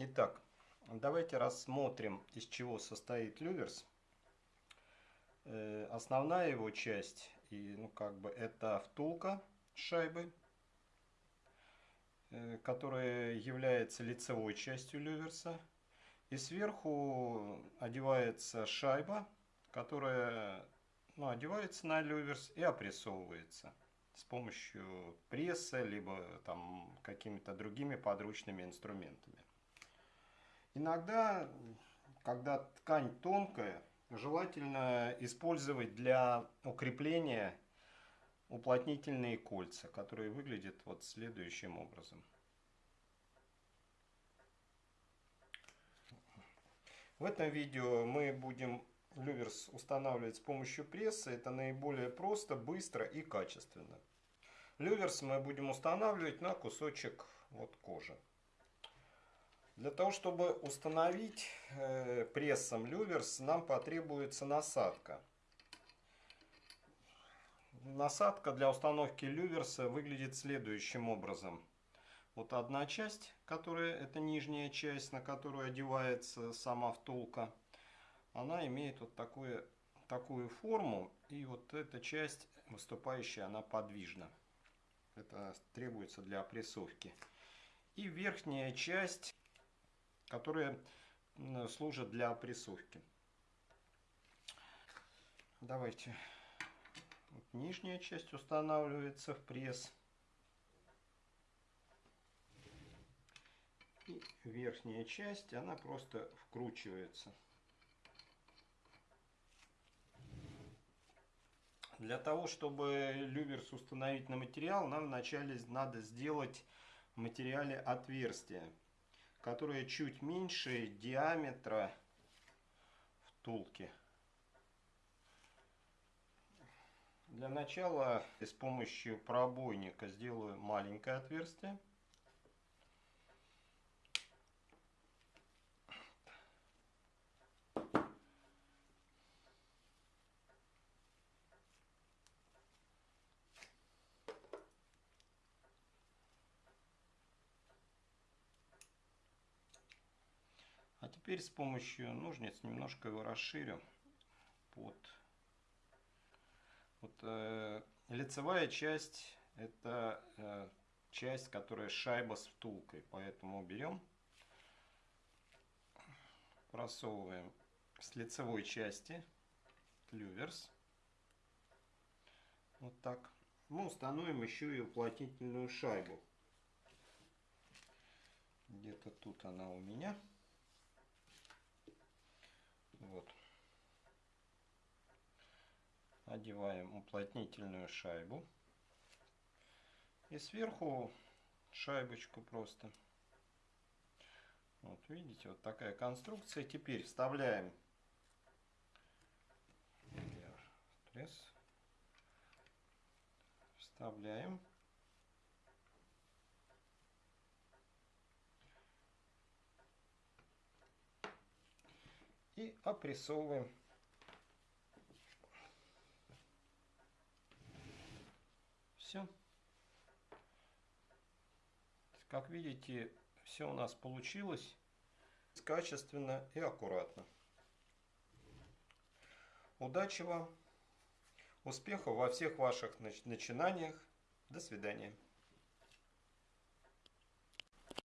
Итак, давайте рассмотрим, из чего состоит люверс. Э, основная его часть, и, ну, как бы, это втулка с шайбой, э, которая является лицевой частью люверса. И сверху одевается шайба, которая ну, одевается на люверс и опрессовывается с помощью пресса, либо там какими-то другими подручными инструментами. Иногда, когда ткань тонкая, желательно использовать для укрепления уплотнительные кольца, которые выглядят вот следующим образом. В этом видео мы будем люверс устанавливать с помощью пресса. Это наиболее просто, быстро и качественно. Люверс мы будем устанавливать на кусочек вот кожи. Для того, чтобы установить э, прессом люверс, нам потребуется насадка. Насадка для установки люверса выглядит следующим образом. Вот одна часть, которая это нижняя часть, на которую одевается сама втулка. Она имеет вот такую, такую форму. И вот эта часть выступающая, она подвижна. Это требуется для опрессовки. И верхняя часть, которая служит для опрессовки. Давайте. Вот нижняя часть устанавливается в пресс. И верхняя часть, она просто вкручивается. Для того, чтобы люверс установить на материал, нам вначале надо сделать в материале отверстие, которое чуть меньше диаметра втулки. Для начала с помощью пробойника сделаю маленькое отверстие. Теперь с помощью ножниц немножко его расширю под вот, э, лицевая часть это э, часть, которая шайба с втулкой, поэтому берем, просовываем с лицевой части люверс, вот так. Мы установим еще и уплотнительную шайбу. Где-то тут она у меня. Вот. Одеваем уплотнительную шайбу. И сверху шайбочку просто. Вот видите, вот такая конструкция. Теперь вставляем пресс. Вставляем. и опрессовываем. Все. Как видите, все у нас получилось качественно и аккуратно. Удачи вам! Успехов во всех ваших начинаниях. До свидания.